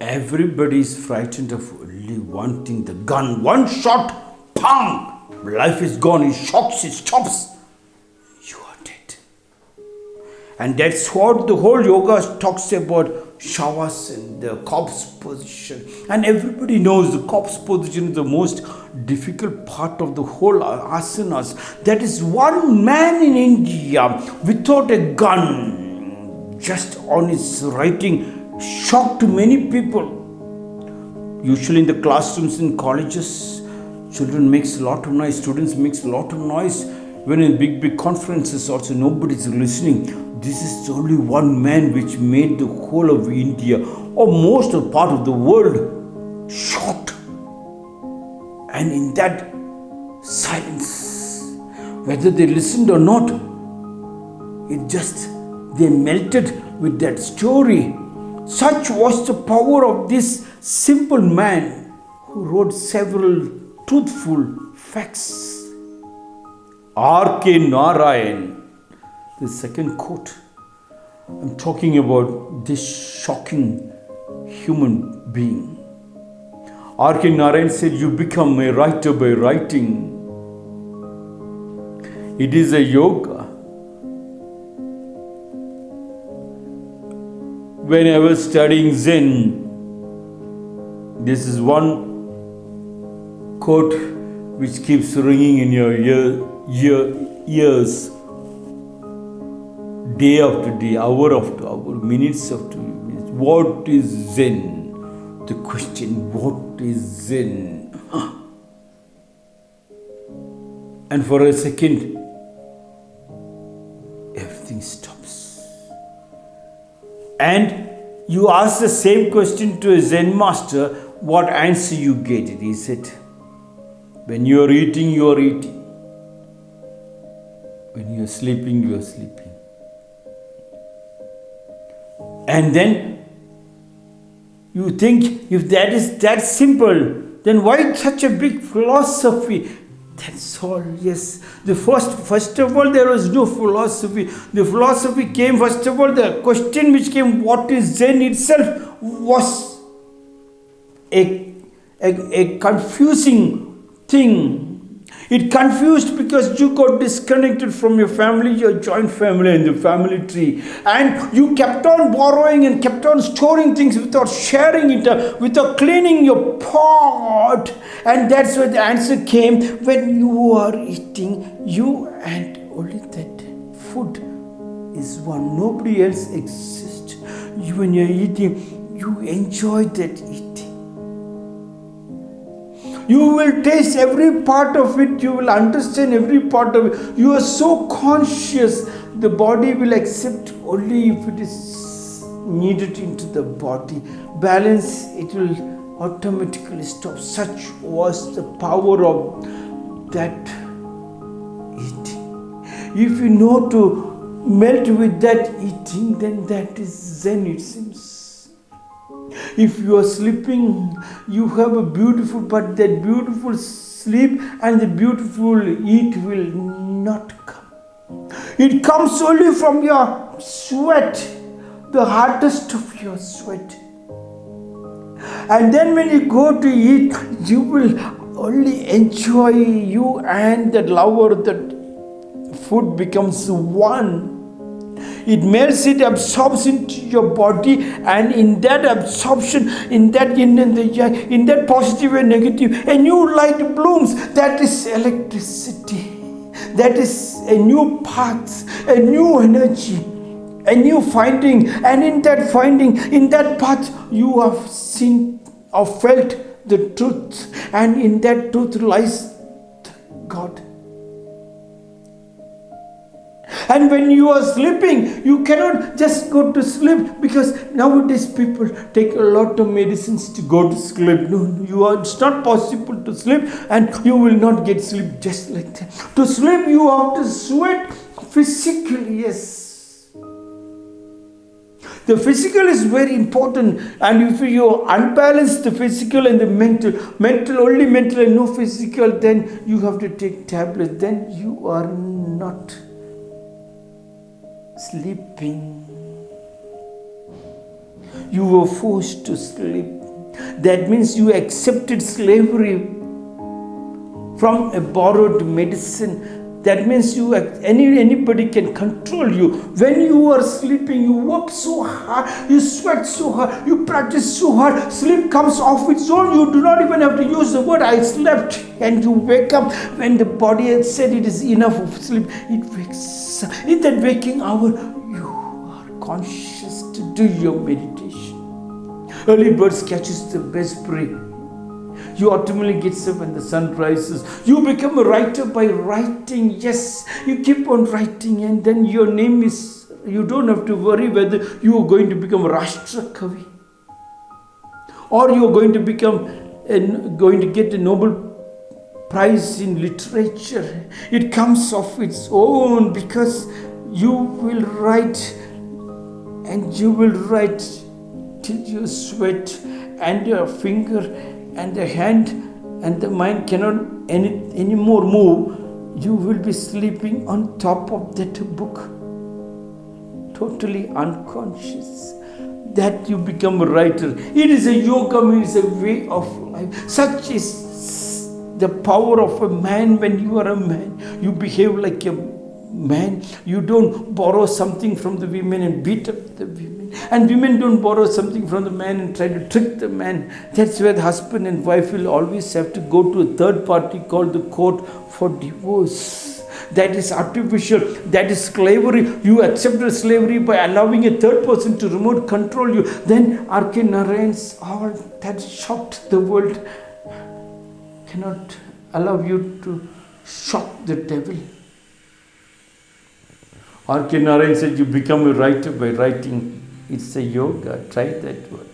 Everybody is frightened of only one thing the gun. One shot, pang! Life is gone. it shocks, it stops. You are dead. And that's what the whole yoga talks about shavasana, the corpse position. And everybody knows the corpse position is the most difficult part of the whole asanas. That is one man in India without a gun, just on his writing, shocked many people. Usually in the classrooms in colleges, children makes a lot of noise, students makes a lot of noise. When in big, big conferences also nobody is listening. This is only one man which made the whole of India or most of part of the world shocked. And in that silence, whether they listened or not, it just they melted with that story such was the power of this simple man who wrote several truthful facts. R.K. Narayan, the second quote. I'm talking about this shocking human being. R.K. Narayan said, You become a writer by writing. It is a yoga when I was studying Zen, this is one quote which keeps ringing in your ear, ear, ears day after day, hour after hour, minutes after minutes. What is Zen? The question, what is Zen? And for a second, everything stops and you ask the same question to a Zen master, what answer you get? He said, when you are eating, you are eating. When you are sleeping, you are sleeping. And then you think if that is that simple, then why such a big philosophy? That's all, yes. The first, first of all, there was no philosophy. The philosophy came, first of all, the question which came, what is Zen itself, was a, a, a confusing thing it confused because you got disconnected from your family, your joint family and the family tree. And you kept on borrowing and kept on storing things without sharing it, uh, without cleaning your pot. And that's where the answer came when you are eating, you and only that food is one. Nobody else exists. You, when you're eating, you enjoy that eating you will taste every part of it. You will understand every part of it. You are so conscious. The body will accept only if it is needed into the body. Balance, it will automatically stop. Such was the power of that eating. If you know to melt with that eating, then that is Zen, it seems. If you are sleeping, you have a beautiful, but that beautiful sleep and the beautiful eat will not come. It comes only from your sweat, the hardest of your sweat. And then when you go to eat, you will only enjoy you and that lover, that food becomes one it melts it absorbs into your body and in that absorption in that in, in, the, in that positive and negative a new light blooms. That is electricity. That is a new path a new energy a new finding. And in that finding in that path you have seen or felt the truth. And in that truth lies god and when you are sleeping, you cannot just go to sleep because nowadays people take a lot of medicines to go to sleep. No, you are, it's not possible to sleep and you will not get sleep just like that. To sleep, you have to sweat physically, yes. The physical is very important, and if you unbalance the physical and the mental, mental only mental and no physical, then you have to take tablets. Then you are not sleeping. you were forced to sleep. That means you accepted slavery from a borrowed medicine. That means you any anybody can control you. When you are sleeping you work so hard you sweat so hard you practice so hard. Sleep comes off its own. You do not even have to use the word i slept. And you wake up when the body has said it is enough of sleep it wakes in that waking hour you are conscious to do your meditation early birds catches the best prey you ultimately get up when the sun rises. You become a writer by writing. Yes, you keep on writing, and then your name is. You don't have to worry whether you are going to become Rashtra Kavi or you are going to become and going to get a Nobel Prize in literature. It comes of its own because you will write and you will write till you sweat and your finger and the hand and the mind cannot any anymore move, you will be sleeping on top of that book, totally unconscious. That you become a writer. It is a yoga, it is a way of life. Such is the power of a man when you are a man. You behave like a man. You don't borrow something from the women and beat up the women and women don't borrow something from the man and try to trick the man. That's where the husband and wife will always have to go to a third party called the court for divorce. That is artificial. That is slavery. You accepted slavery by allowing a third person to remote control you. Then R.K. Narayan's all that shocked the world cannot allow you to shock the devil. R.K. Narayan said you become a writer by writing it's a yoga. Try that one.